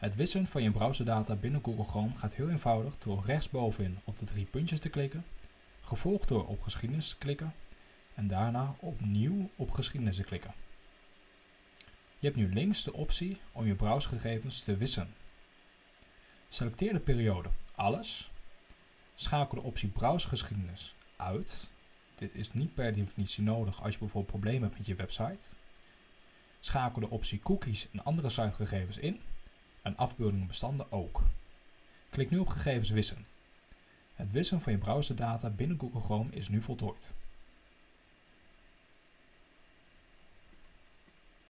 Het wissen van je browserdata binnen Google Chrome gaat heel eenvoudig door rechtsbovenin op de drie puntjes te klikken, gevolgd door op geschiedenis te klikken en daarna opnieuw op geschiedenis te klikken. Je hebt nu links de optie om je browsergegevens te wissen. Selecteer de periode Alles, schakel de optie Browsergeschiedenis uit. Dit is niet per definitie nodig als je bijvoorbeeld problemen hebt met je website. Schakel de optie Cookies en andere sitegegevens in en afbeeldingen bestanden ook. Klik nu op Gegevens wissen. Het wissen van je browserdata binnen Google Chrome is nu voltooid.